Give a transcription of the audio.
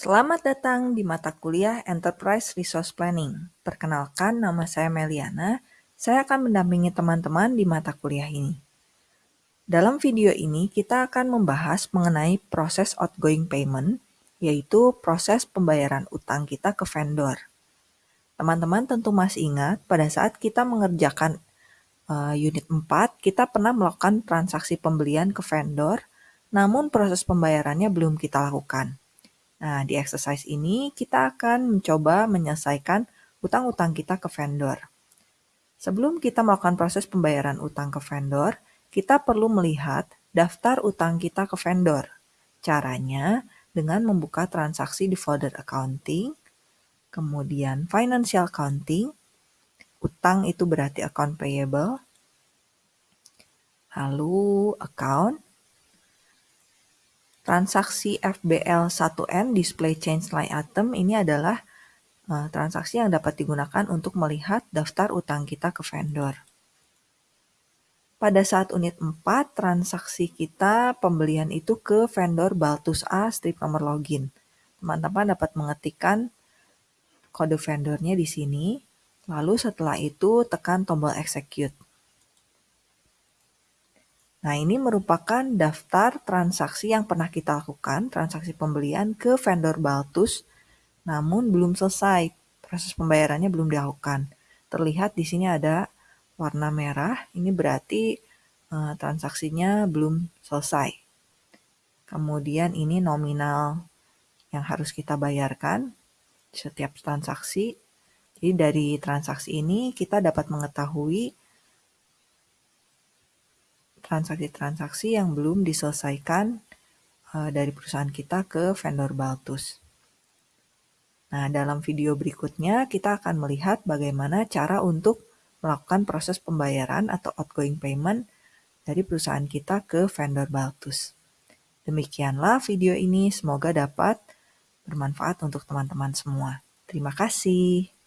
Selamat datang di mata kuliah Enterprise Resource Planning. Perkenalkan, nama saya Meliana. Saya akan mendampingi teman-teman di mata kuliah ini. Dalam video ini, kita akan membahas mengenai proses outgoing payment, yaitu proses pembayaran utang kita ke vendor. Teman-teman tentu masih ingat, pada saat kita mengerjakan uh, unit 4, kita pernah melakukan transaksi pembelian ke vendor, namun proses pembayarannya belum kita lakukan. Nah, di exercise ini kita akan mencoba menyelesaikan utang-utang kita ke vendor. Sebelum kita melakukan proses pembayaran utang ke vendor, kita perlu melihat daftar utang kita ke vendor. Caranya dengan membuka transaksi di folder accounting, kemudian financial accounting, utang itu berarti account payable, lalu account, Transaksi FBL1N display change line item ini adalah uh, transaksi yang dapat digunakan untuk melihat daftar utang kita ke vendor. Pada saat unit 4, transaksi kita pembelian itu ke vendor Baltus A strip nomor login. Teman-teman dapat mengetikkan kode vendornya di sini, lalu setelah itu tekan tombol execute. Nah, ini merupakan daftar transaksi yang pernah kita lakukan, transaksi pembelian ke vendor Baltus, namun belum selesai. Proses pembayarannya belum dilakukan. Terlihat di sini ada warna merah, ini berarti uh, transaksinya belum selesai. Kemudian ini nominal yang harus kita bayarkan setiap transaksi. Jadi dari transaksi ini kita dapat mengetahui transaksi-transaksi yang belum diselesaikan uh, dari perusahaan kita ke vendor Baltus. Nah, dalam video berikutnya kita akan melihat bagaimana cara untuk melakukan proses pembayaran atau outgoing payment dari perusahaan kita ke vendor Baltus. Demikianlah video ini, semoga dapat bermanfaat untuk teman-teman semua. Terima kasih.